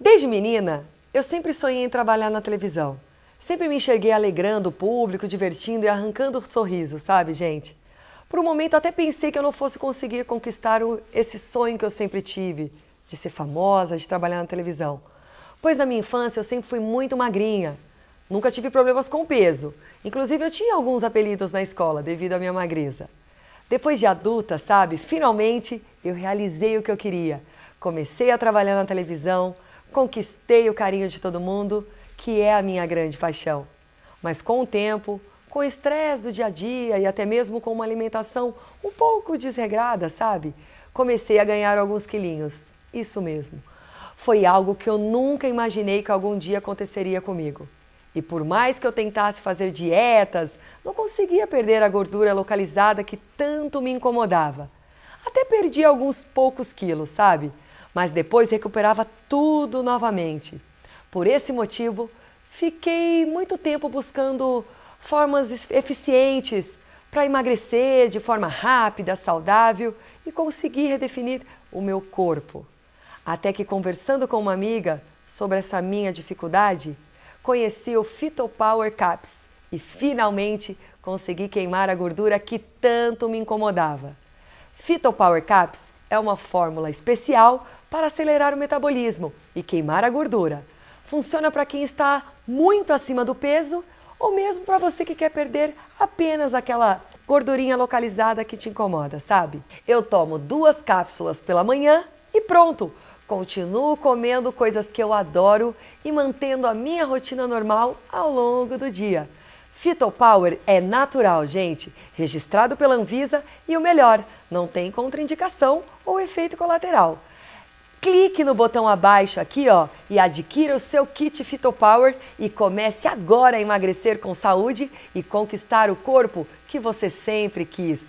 Desde menina, eu sempre sonhei em trabalhar na televisão. Sempre me enxerguei alegrando o público, divertindo e arrancando sorriso, sabe, gente? Por um momento até pensei que eu não fosse conseguir conquistar o, esse sonho que eu sempre tive, de ser famosa, de trabalhar na televisão. Pois na minha infância eu sempre fui muito magrinha. Nunca tive problemas com peso. Inclusive eu tinha alguns apelidos na escola devido à minha magreza. Depois de adulta, sabe, finalmente eu realizei o que eu queria. Comecei a trabalhar na televisão, conquistei o carinho de todo mundo, que é a minha grande paixão. Mas com o tempo, com o estresse do dia a dia e até mesmo com uma alimentação um pouco desregrada, sabe? Comecei a ganhar alguns quilinhos. Isso mesmo. Foi algo que eu nunca imaginei que algum dia aconteceria comigo. E por mais que eu tentasse fazer dietas, não conseguia perder a gordura localizada que tanto me incomodava. Até perdi alguns poucos quilos, sabe? Mas depois recuperava tudo novamente. Por esse motivo, fiquei muito tempo buscando formas eficientes para emagrecer de forma rápida, saudável e conseguir redefinir o meu corpo. Até que conversando com uma amiga sobre essa minha dificuldade, conheci o Phytopower Caps e finalmente consegui queimar a gordura que tanto me incomodava. Phytopower Caps é uma fórmula especial para acelerar o metabolismo e queimar a gordura. Funciona para quem está muito acima do peso ou mesmo para você que quer perder apenas aquela gordurinha localizada que te incomoda, sabe? Eu tomo duas cápsulas pela manhã e pronto! Continuo comendo coisas que eu adoro e mantendo a minha rotina normal ao longo do dia. Fitopower é natural, gente, registrado pela Anvisa e o melhor, não tem contraindicação ou efeito colateral. Clique no botão abaixo aqui ó, e adquira o seu kit Fitopower e comece agora a emagrecer com saúde e conquistar o corpo que você sempre quis.